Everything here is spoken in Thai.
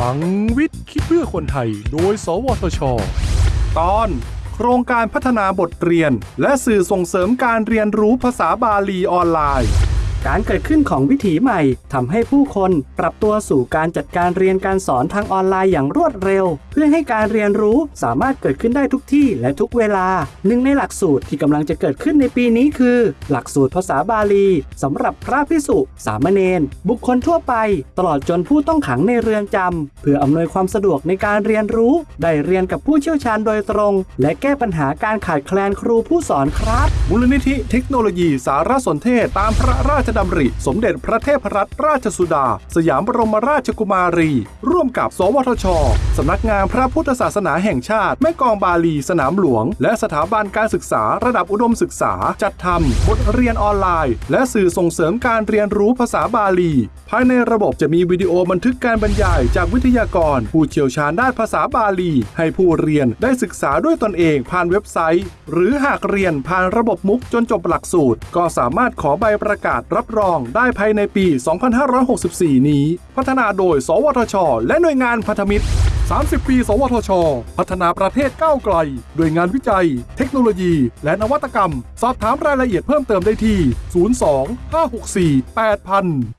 ลังวิทย์คิดเพื่อคนไทย โดย สวทช ตอนโครงการพัฒนาบทเรียน และสื่อส่งเสริมการเรียนรู้ภาษาบาลีออนไลน์ การเกิดขึ้นของวิถีใหม่ทำให้ผู้คนปรับตัวสู่การจัดการเรียนการสอนทางออนไลน์อย่างรวดเร็ว เพื่อให้การเรียนรู้สามารถเกิดขึ้นได้ทุกที่และทุกเวลา หนึ่งในหลักสูตรที่กำลังจะเกิดขึ้นในปีนี้คือ หลักสูตรภาษาบาลีสำหรับพระพิสุสามเณรบุคคลทั่วไป ตลอดจนผู้ต้องขังในเรือนจำเพื่ออำนวยความสะดวกในการเรียนรู้ ได้เรียนกับผู้เชี่ยวชาญโดยตรง และแก้ปัญหาการขาดแคลนครูผู้สอนครับมูลนิธิเทคโนโลยีสารสนเทศตามพระราชดำริ สมเด็จพระเทพรัตนราชสุดา สยามบรมราชกุมารี ร่วมกับ สวทช สำนักงานพระพุทธศาสนาแห่งชาติ แม่กองบาลีสนามหลวง และสถาบันการศึกษาระดับอุดมศึกษา จัดทำบทเรียนออนไลน์ และสื่อส่งเสริมการเรียนรู้ภาษาบาลี ภายในระบบจะมีวิดีโอบันทึกการบรรยาย จากวิทยากร ผู้เชี่ยวชาญด้านภาษาบาลี ให้ผู้เรียนได้ศึกษาด้วยตนเองผ่านเว็บไซต์ หรือหากเรียนผ่านระบบมุกจนจบหลักสูตร ก็สามารถขอใบประกาศรับรองได้ภายในปี 2564 นี้ พัฒนาโดย สวทช และหน่วยงานพันธมิตร 30 ปี สวทช พัฒนาประเทศก้าวไกลด้วยงานวิจัย เทคโนโลยี และนวัตกรรม สอบถามรายละเอียดเพิ่มเติมได้ที่ 02 564 8000